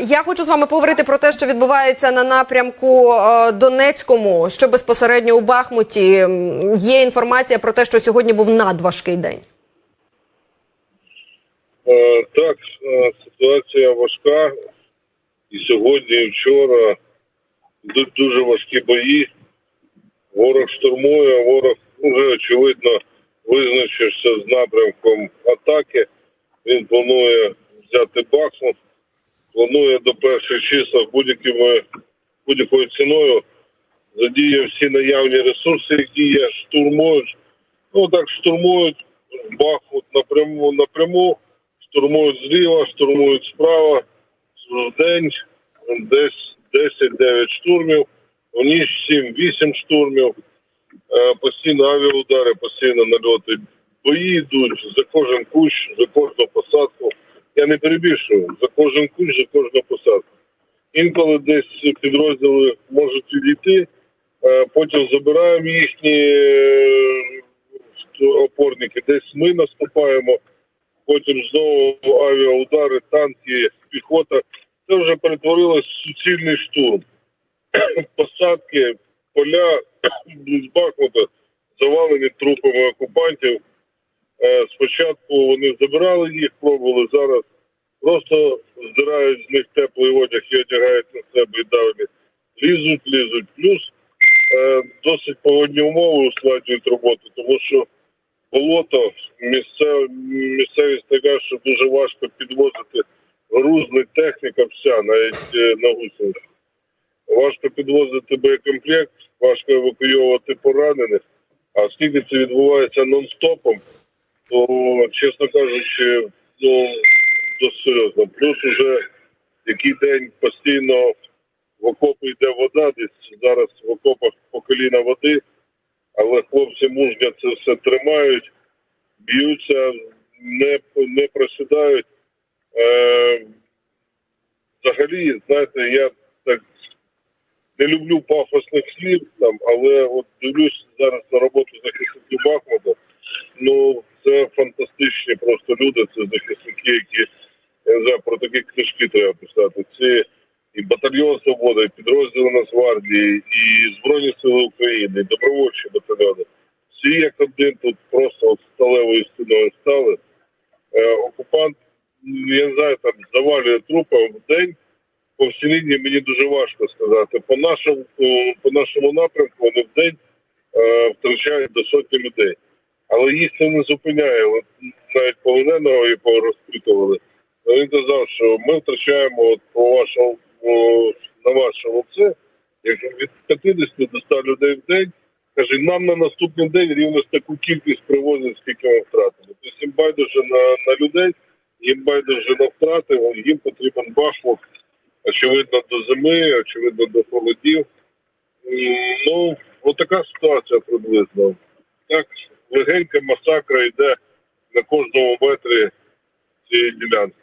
Я хочу з вами поговорити про те, що відбувається на напрямку е, Донецькому, що безпосередньо у Бахмуті. Є інформація про те, що сьогодні був надважкий день. Е, Так, е, ситуація важка. І сьогодні, і вчора йдуть дуже важкі бої. Ворог штурмує, ворог вже очевидно визначився з напрямком атаки. Він планує взяти Бахмут, планує до перших числа будь-якими будь-якою ціною задіє всі наявні ресурси, які є, штурмують. Ну так штурмують Бахмут напряму напряму, штурмують зліва, штурмують справа. В день десь 10-9 штурмів, в ніч 7-8 штурмів, Е, постійно авіаудари, постійно нальоти. Бої йдуть за кожен кущ, за кожну посадку. Я не перебільшую, за кожен кущ, за кожну посадку. Інколи десь підрозділи можуть відійти, е, потім забираємо їхні е, опорники, десь ми наступаємо, потім знову авіаудари, танки, піхота. Це вже перетворилось в суцільний штурм. Посадки, поля з Бахмута завалені трупами окупантів. Е, Спочатку вони забирали їх, пробували зараз. Просто здирають з них теплий одяг і одягають на себе і далі. Лізуть, лізуть. Плюс е, досить погодні умови ускладнюють роботу, тому що болото, місцев, місцевість така, що дуже важко підвозити грузний техніка вся, навіть е, на гусеницях. Важко підвозити боєкомплект, важко евакуйовувати поранених. А оскільки це відбувається нон-стопом, то, чесно кажучи, ну, досить серйозно. Плюс уже який день постійно в окопи йде вода, десь зараз в окопах по коліна води, але хлопці мужньо це все тримають, б'ються, не, не просідають. Е, взагалі, знаєте, я так не люблю пафосних слів, там, але от дивлюсь зараз на роботу захисників Бахмута. Ну, це фантастичні просто люди, це захисники, які я про такі книжки треба писати. Це і батальйон Свобода, і підрозділи Нацгвардії, і Збройні Сили України, і добровольчі батальйони. Всі як один тут просто от сталевою стіною стали. Е, окупант, я не знаю, там завалює трупи в день по всій лінії мені дуже важко сказати. По нашому е, по нашому напрямку вони в день е, втрачають до сотні людей. Але їх це не зупиняє. Навіть полоненого і порозпитували. Він казав, що ми втрачаємо от по вашому о, на вашому це як від 50 до 100 людей в день. Каже, нам на наступний день рівно таку кількість привозять, скільки ми втратили. Тобто їм байдуже на, на людей, їм байдуже на втрати, їм потрібен бахмут очевидно, до зими, очевидно, до холодів. Ну, отака ситуація приблизно. Так, легенька масакра йде на кожному метрі цієї ділянки.